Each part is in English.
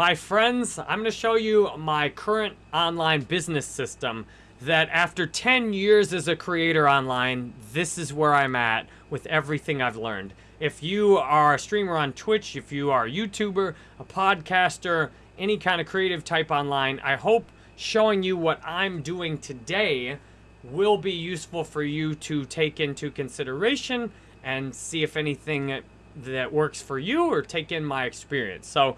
My friends, I'm going to show you my current online business system that after 10 years as a creator online, this is where I'm at with everything I've learned. If you are a streamer on Twitch, if you are a YouTuber, a podcaster, any kind of creative type online, I hope showing you what I'm doing today will be useful for you to take into consideration and see if anything that works for you or take in my experience. So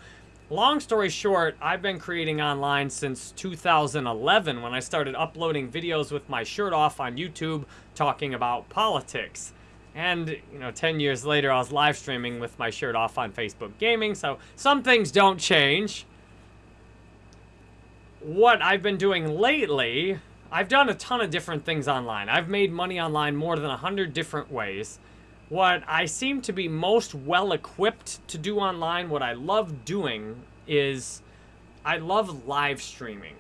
long story short, I've been creating online since 2011 when I started uploading videos with my shirt off on YouTube talking about politics. And, you know, 10 years later, I was live streaming with my shirt off on Facebook Gaming, so some things don't change. What I've been doing lately, I've done a ton of different things online. I've made money online more than 100 different ways. What I seem to be most well-equipped to do online, what I love doing, is I love live streaming.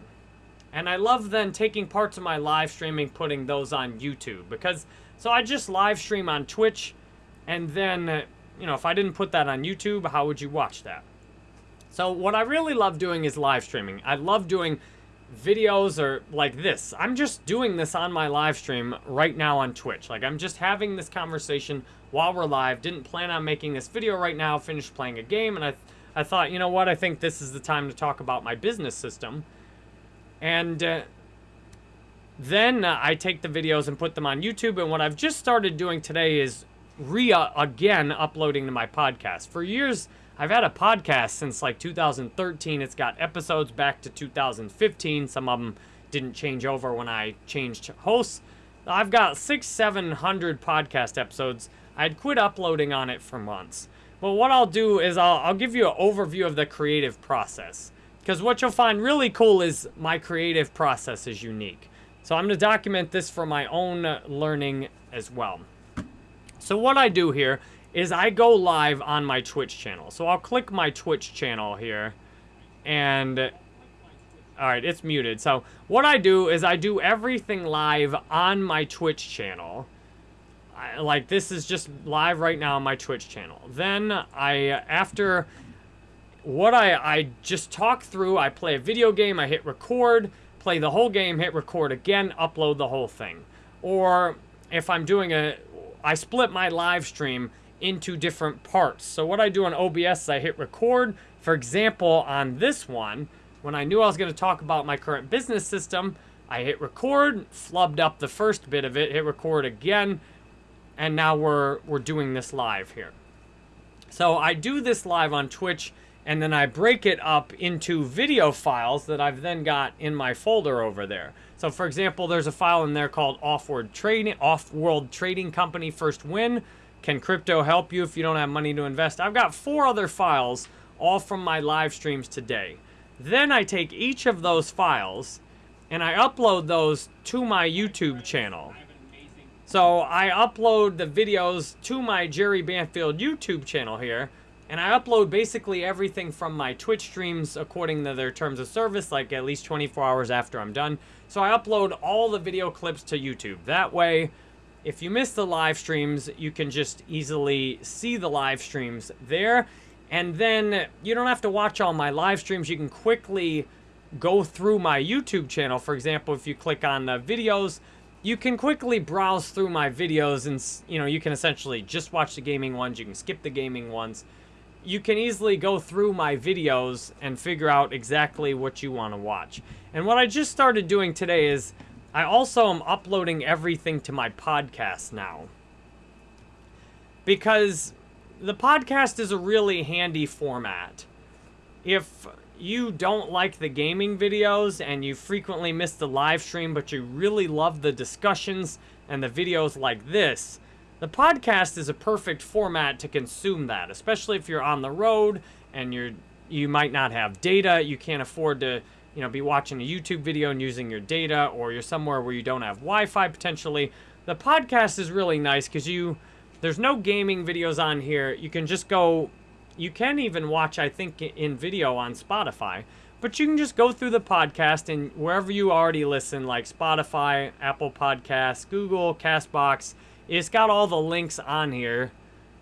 And I love then taking parts of my live streaming, putting those on YouTube, because so I just live stream on Twitch, and then, you know, if I didn't put that on YouTube, how would you watch that? So what I really love doing is live streaming. I love doing videos or like this. I'm just doing this on my live stream right now on Twitch. Like I'm just having this conversation while we're live. Didn't plan on making this video right now. Finished playing a game and I, I thought, you know what? I think this is the time to talk about my business system. And uh, then uh, I take the videos and put them on YouTube. And what I've just started doing today is re uh, again uploading to my podcast. For years, I've had a podcast since like 2013. It's got episodes back to 2015. Some of them didn't change over when I changed hosts. I've got six, seven hundred podcast episodes. I'd quit uploading on it for months. But what I'll do is I'll, I'll give you an overview of the creative process. Because what you'll find really cool is my creative process is unique. So I'm going to document this for my own learning as well. So what I do here is I go live on my Twitch channel. So I'll click my Twitch channel here and all right, it's muted. So what I do is I do everything live on my Twitch channel. I, like this is just live right now on my Twitch channel. Then I, after what I, I just talk through, I play a video game, I hit record, play the whole game, hit record again, upload the whole thing. Or if I'm doing a, I split my live stream into different parts. So what I do on OBS is I hit record. For example, on this one, when I knew I was going to talk about my current business system, I hit record, flubbed up the first bit of it, hit record again, and now we're, we're doing this live here. So I do this live on Twitch and then I break it up into video files that I've then got in my folder over there. So for example, there's a file in there called Off-World Trading, Off-World Trading Company First Win. Can crypto help you if you don't have money to invest? I've got four other files, all from my live streams today. Then I take each of those files and I upload those to my YouTube channel. So I upload the videos to my Jerry Banfield YouTube channel here and I upload basically everything from my Twitch streams according to their terms of service, like at least 24 hours after I'm done. So I upload all the video clips to YouTube. That way, if you miss the live streams, you can just easily see the live streams there. And then you don't have to watch all my live streams. You can quickly go through my YouTube channel. For example, if you click on the videos, you can quickly browse through my videos and, you know, you can essentially just watch the gaming ones. You can skip the gaming ones you can easily go through my videos and figure out exactly what you want to watch. And what I just started doing today is I also am uploading everything to my podcast now. Because the podcast is a really handy format. If you don't like the gaming videos and you frequently miss the live stream, but you really love the discussions and the videos like this, the podcast is a perfect format to consume that, especially if you're on the road and you're you might not have data, you can't afford to, you know, be watching a YouTube video and using your data or you're somewhere where you don't have Wi-Fi potentially. The podcast is really nice cuz you there's no gaming videos on here. You can just go you can even watch I think in video on Spotify. But you can just go through the podcast and wherever you already listen like Spotify, Apple Podcasts, Google, Castbox, it's got all the links on here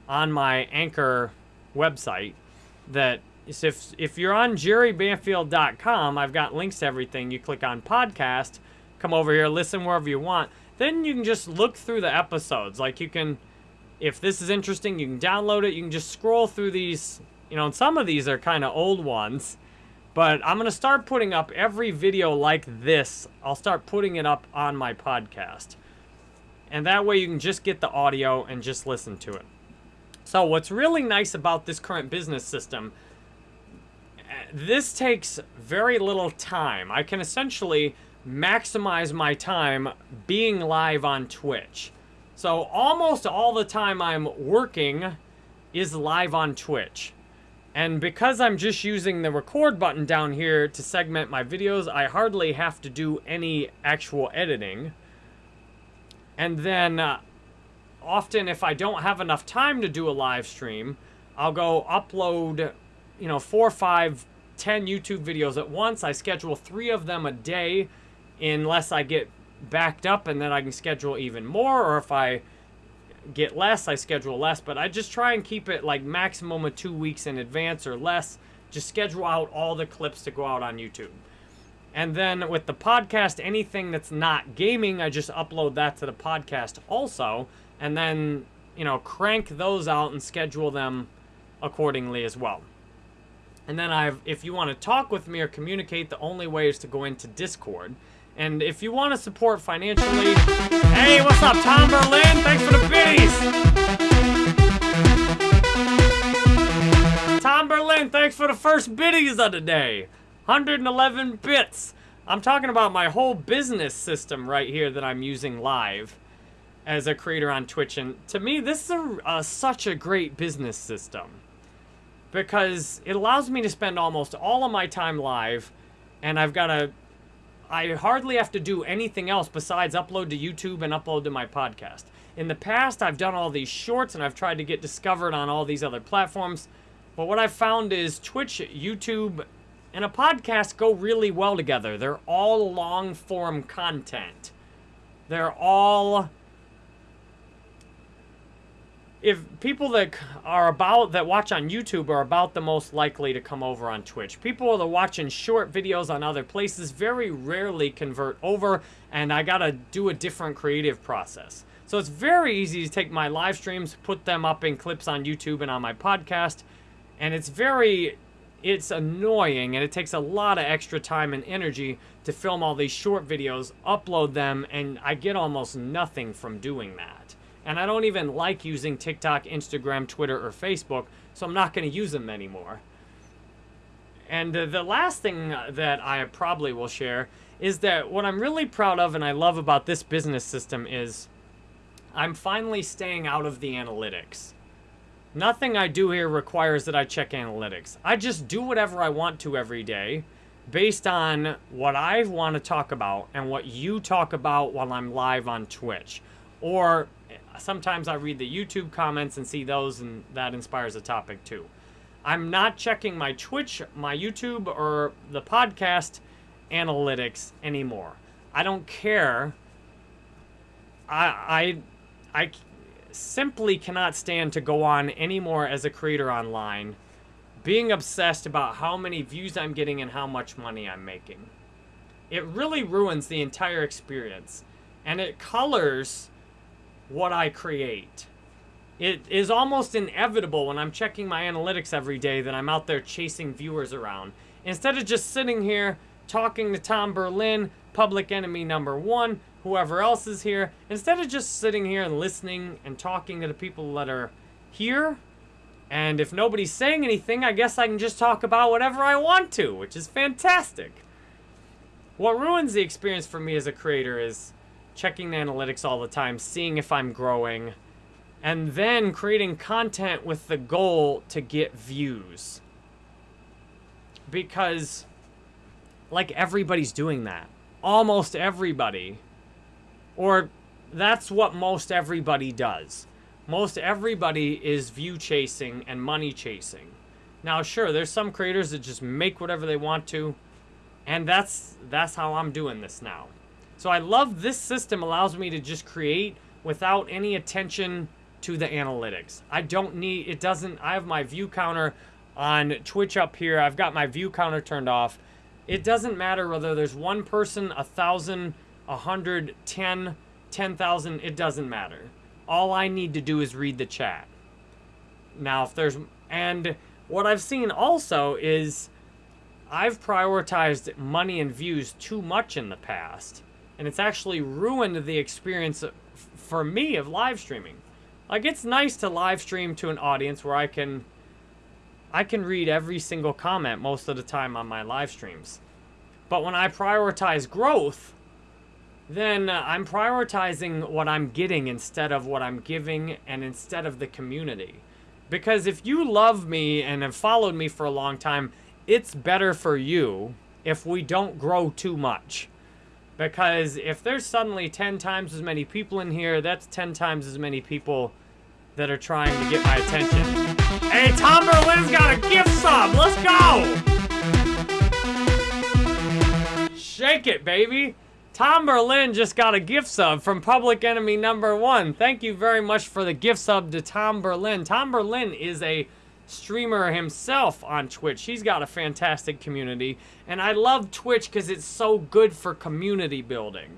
on my Anchor website that if if you're on jerrybanfield.com, I've got links to everything. You click on podcast, come over here, listen wherever you want. Then you can just look through the episodes. Like you can, if this is interesting, you can download it. You can just scroll through these. You know, and some of these are kind of old ones. But I'm going to start putting up every video like this. I'll start putting it up on my podcast. And that way you can just get the audio and just listen to it. So what's really nice about this current business system, eh, this takes very little time. I can essentially maximize my time being live on Twitch. So almost all the time I'm working is live on Twitch. And because I'm just using the record button down here to segment my videos, I hardly have to do any actual editing. And then uh, often if I don't have enough time to do a live stream, I'll go upload, you know, four, five, ten YouTube videos at once. I schedule three of them a day unless I get backed up and then I can schedule even more or if I get less, I schedule less, but I just try and keep it like maximum of two weeks in advance or less. Just schedule out all the clips to go out on YouTube. And then with the podcast, anything that's not gaming, I just upload that to the podcast also. And then, you know, crank those out and schedule them accordingly as well. And then I've, if you want to talk with me or communicate, the only way is to go into Discord. And if you want to support financially, hey, what's up, Tom Berlin? Thanks for the biddies. Tom Berlin, thanks for the first biddies of the day. 111 bits. I'm talking about my whole business system right here that I'm using live as a creator on Twitch. And to me, this is a, such a great business system because it allows me to spend almost all of my time live and I've got a I hardly have to do anything else besides upload to YouTube and upload to my podcast. In the past, I've done all these shorts and I've tried to get discovered on all these other platforms. But what I've found is Twitch, YouTube, and a podcast go really well together. They're all long form content. They're all if people that are about that watch on YouTube are about the most likely to come over on Twitch. People that are watching short videos on other places very rarely convert over, and I gotta do a different creative process. So it's very easy to take my live streams, put them up in clips on YouTube and on my podcast, and it's very it's annoying and it takes a lot of extra time and energy to film all these short videos, upload them, and I get almost nothing from doing that. And I don't even like using TikTok, Instagram, Twitter, or Facebook, so I'm not going to use them anymore. And uh, the last thing that I probably will share is that what I'm really proud of and I love about this business system is I'm finally staying out of the analytics. Nothing I do here requires that I check analytics. I just do whatever I want to every day based on what I want to talk about and what you talk about while I'm live on Twitch. Or sometimes I read the YouTube comments and see those, and that inspires a topic too. I'm not checking my Twitch, my YouTube, or the podcast analytics anymore. I don't care. I, I, I simply cannot stand to go on anymore as a creator online, being obsessed about how many views I'm getting and how much money I'm making. It really ruins the entire experience, and it colors what I create. It is almost inevitable when I'm checking my analytics every day that I'm out there chasing viewers around. Instead of just sitting here talking to Tom Berlin, public enemy number one, whoever else is here, instead of just sitting here and listening and talking to the people that are here, and if nobody's saying anything, I guess I can just talk about whatever I want to, which is fantastic. What ruins the experience for me as a creator is checking the analytics all the time, seeing if I'm growing, and then creating content with the goal to get views. Because, like, everybody's doing that. Almost everybody. Or that's what most everybody does. Most everybody is view chasing and money chasing. Now, sure, there's some creators that just make whatever they want to, and that's that's how I'm doing this now. So I love this system allows me to just create without any attention to the analytics. I don't need, it doesn't, I have my view counter on Twitch up here. I've got my view counter turned off. It doesn't matter whether there's one person, a thousand, a hundred, ten, ten thousand. It doesn't matter. All I need to do is read the chat. Now, if there's and what I've seen also is I've prioritized money and views too much in the past, and it's actually ruined the experience for me of live streaming. Like it's nice to live stream to an audience where I can I can read every single comment most of the time on my live streams. But when I prioritize growth, then uh, I'm prioritizing what I'm getting instead of what I'm giving and instead of the community. Because if you love me and have followed me for a long time, it's better for you if we don't grow too much. Because if there's suddenly 10 times as many people in here, that's 10 times as many people that are trying to get my attention. Hey, Tom Berlin's got a gift sub. Let's go. Shake it, baby. Tom Berlin just got a gift sub from Public Enemy number one. Thank you very much for the gift sub to Tom Berlin. Tom Berlin is a streamer himself on Twitch. He's got a fantastic community. And I love Twitch because it's so good for community building.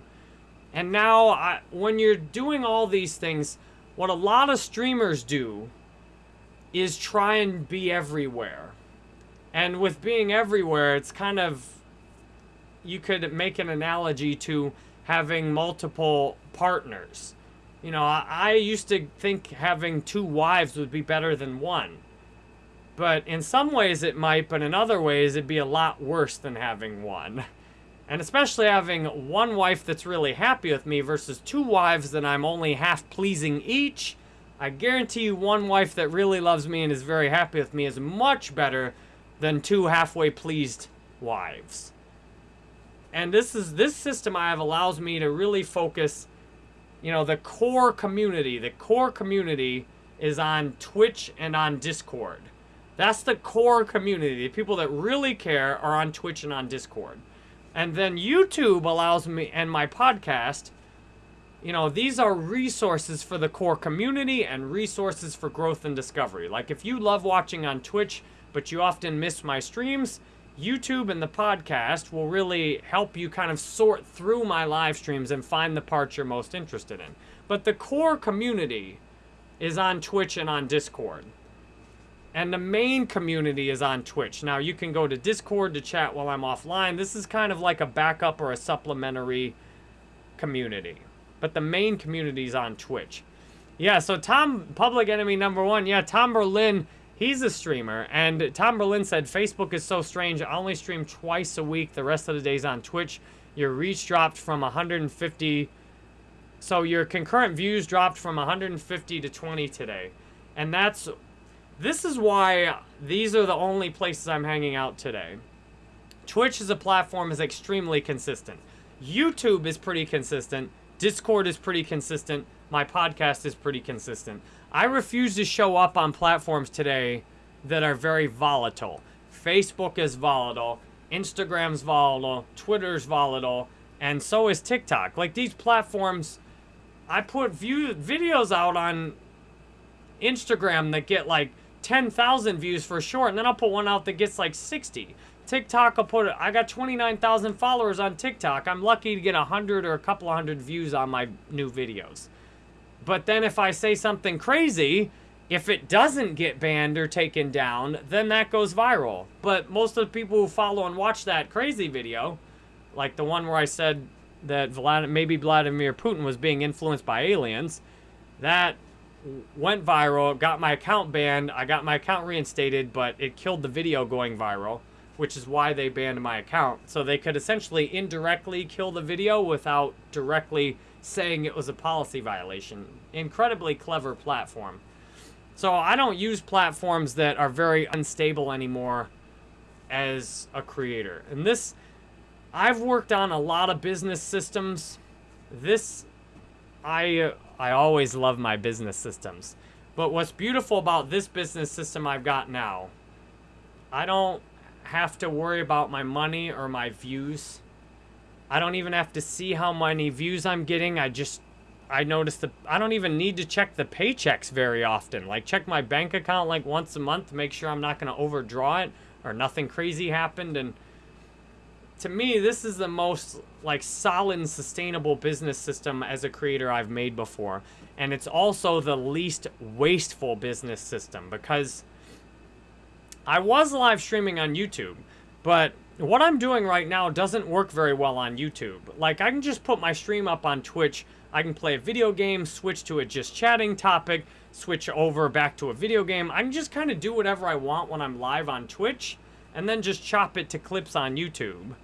And now, I, when you're doing all these things, what a lot of streamers do is try and be everywhere. And with being everywhere, it's kind of you could make an analogy to having multiple partners. You know, I, I, used to think having two wives would be better than one. But in some ways it might, but in other ways it'd be a lot worse than having one. And especially having one wife that's really happy with me versus two wives that I'm only half pleasing each. I guarantee you one wife that really loves me and is very happy with me is much better than two halfway pleased wives. And this is this system I have allows me to really focus, you know, the core community. The core community is on Twitch and on Discord. That's the core community. The people that really care are on Twitch and on Discord. And then YouTube allows me and my podcast, you know, these are resources for the core community and resources for growth and discovery. Like if you love watching on Twitch, but you often miss my streams, YouTube and the podcast will really help you kind of sort through my live streams and find the parts you're most interested in. But the core community is on Twitch and on Discord. And the main community is on Twitch. Now, you can go to Discord to chat while I'm offline. This is kind of like a backup or a supplementary community. But the main community is on Twitch. Yeah, so Tom, public enemy number one. Yeah, Tom Berlin He's a streamer, and Tom Berlin said, Facebook is so strange. I only stream twice a week. The rest of the days on Twitch. Your reach dropped from 150... So your concurrent views dropped from 150 to 20 today. And that's... This is why these are the only places I'm hanging out today. Twitch as a platform is extremely consistent. YouTube is pretty consistent. Discord is pretty consistent. My podcast is pretty consistent. I refuse to show up on platforms today that are very volatile. Facebook is volatile, Instagram's volatile, Twitter's volatile, and so is TikTok. Like these platforms, I put view videos out on Instagram that get like 10,000 views for short, and then I'll put one out that gets like 60. TikTok, I'll put it, I got 29,000 followers on TikTok. I'm lucky to get 100 or a couple of hundred views on my new videos. But then if I say something crazy, if it doesn't get banned or taken down, then that goes viral. But most of the people who follow and watch that crazy video, like the one where I said that Vlad maybe Vladimir Putin was being influenced by aliens, that went viral, got my account banned, I got my account reinstated, but it killed the video going viral, which is why they banned my account. So they could essentially indirectly kill the video without directly saying it was a policy violation. Incredibly clever platform. So I don't use platforms that are very unstable anymore as a creator. And this, I've worked on a lot of business systems. This, I, uh, I always love my business systems. But what's beautiful about this business system I've got now, I don't have to worry about my money or my views I don't even have to see how many views I'm getting. I just I notice that I don't even need to check the paychecks very often. Like check my bank account like once a month make sure I'm not going to overdraw it or nothing crazy happened and to me this is the most like solid sustainable business system as a creator I've made before. And it's also the least wasteful business system because I was live streaming on YouTube, but what I'm doing right now doesn't work very well on YouTube. Like, I can just put my stream up on Twitch. I can play a video game, switch to a just chatting topic, switch over back to a video game. I can just kind of do whatever I want when I'm live on Twitch, and then just chop it to clips on YouTube.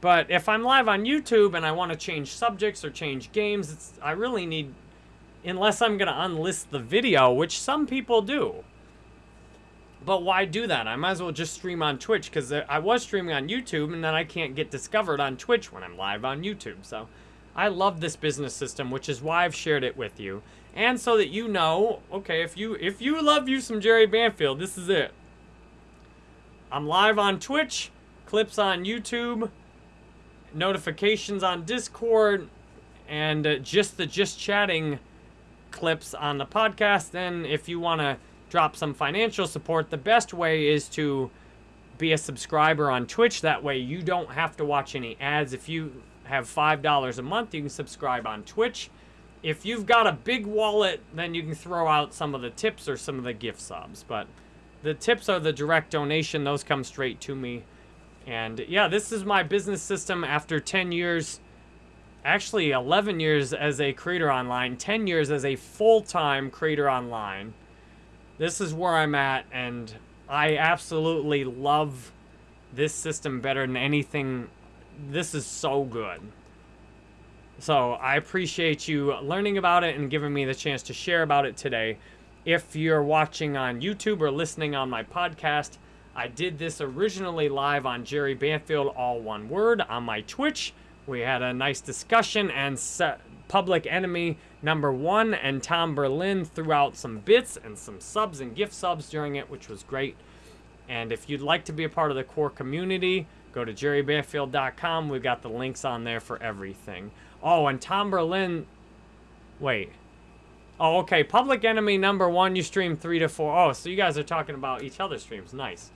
But if I'm live on YouTube and I want to change subjects or change games, I really need, unless I'm going to unlist the video, which some people do. But why do that? I might as well just stream on Twitch because I was streaming on YouTube and then I can't get discovered on Twitch when I'm live on YouTube. So I love this business system, which is why I've shared it with you. And so that you know, okay, if you if you love you some Jerry Banfield, this is it. I'm live on Twitch, clips on YouTube, notifications on Discord, and uh, just the just chatting clips on the podcast. Then if you want to drop some financial support, the best way is to be a subscriber on Twitch. That way you don't have to watch any ads. If you have $5 a month, you can subscribe on Twitch. If you've got a big wallet, then you can throw out some of the tips or some of the gift subs. But the tips are the direct donation. Those come straight to me. And yeah, this is my business system after 10 years, actually 11 years as a creator online, 10 years as a full-time creator online. This is where I'm at, and I absolutely love this system better than anything. This is so good. So I appreciate you learning about it and giving me the chance to share about it today. If you're watching on YouTube or listening on my podcast, I did this originally live on Jerry Banfield, all one word, on my Twitch. We had a nice discussion and Public Enemy number one, and Tom Berlin threw out some bits and some subs and gift subs during it, which was great. And if you'd like to be a part of the core community, go to jerrybanfield.com. We've got the links on there for everything. Oh, and Tom Berlin, wait. Oh, okay. Public Enemy number one, you stream three to four. Oh, so you guys are talking about each other's streams. Nice.